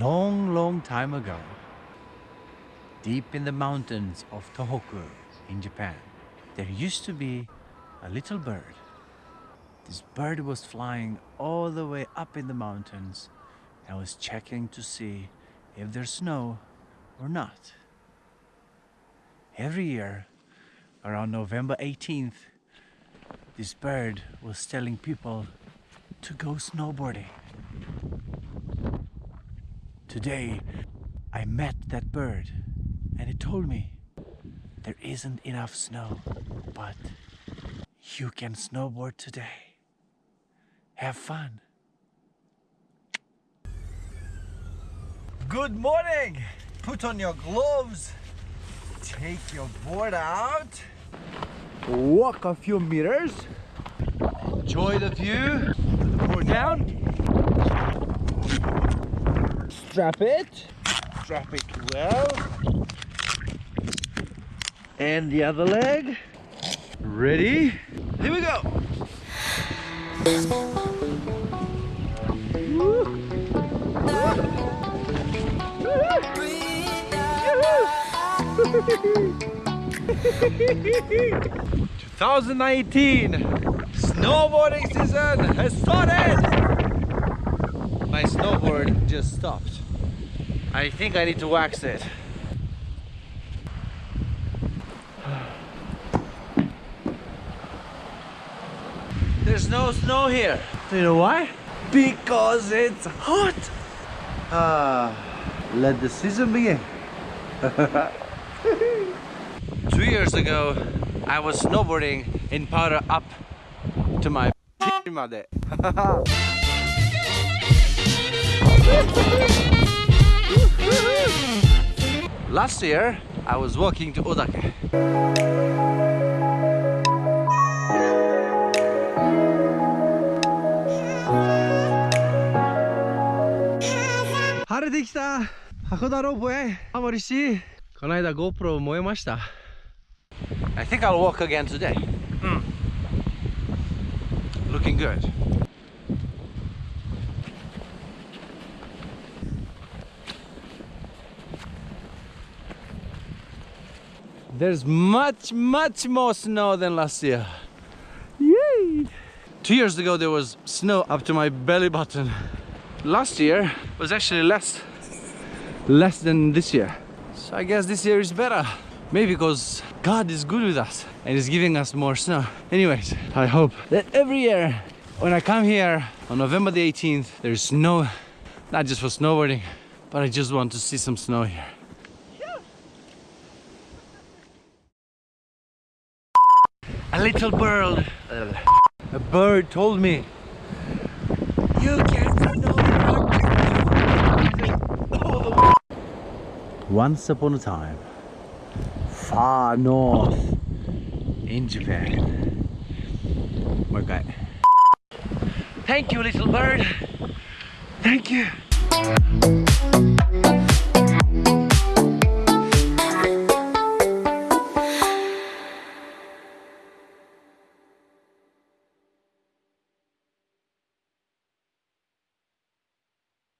Long, long time ago, deep in the mountains of Tohoku in Japan, there used to be a little bird. This bird was flying all the way up in the mountains and was checking to see if there's snow or not. Every year, around November 18th, this bird was telling people to go snowboarding. Today, I met that bird and it told me there isn't enough snow, but you can snowboard today. Have fun. Good morning! Put on your gloves, take your board out, walk a few meters, enjoy the view, put the board down, strap it, strap it well, and the other leg, ready, here we go! Two thousand nineteen snowboarding season has started. My snowboard just stopped. I think I need to wax it. There's no snow here. Do you know why? Because it's hot. Ah, let the season begin. Two years ago, I was snowboarding in powder up to my made. Last year, I was walking to Odake. 晴れてきた函館ロープウェイハモリしこの間 GoPro 燃えました I think I'll walk again today、mm. Looking good There's much, much more snow than last year. Yay! Two years ago there was snow up to my belly button. Last year was actually less, less than this year. So I guess this year is better. Maybe because God is good with us and is giving us more snow. Anyways, I hope that every year when I come here on November the 18th, there's snow, not just for snowboarding, but I just want to see some snow here. A little bird, a bird told me, you can snowboard Once upon a time, far north in Japan. My guy. Thank you, little bird. Thank you.